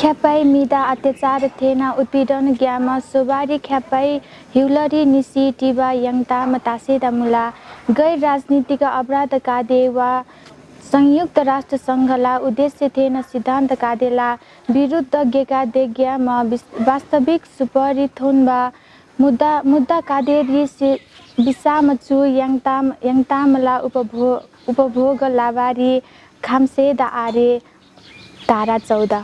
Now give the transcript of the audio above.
ख्यापाई मिदा अत्याचार थेना उत्पीडन ग्यामा सोबारी ख्यापाई हिउलरी निसी टिबा यङता मतासे दामुला गैर राजनीतिक अपराध कादे वा संयुक्त राष्ट्र सङ्घला उद्देश्य थिएन सिद्धान्त कादेला विरुद्ध गेका म वास्तविक सुपरिथोन्बा मुद्दा मुद्दा कादे से विसामचु याङताम याङतामला उपभो उपभोग लावारी खाम्से आरे धारा चौध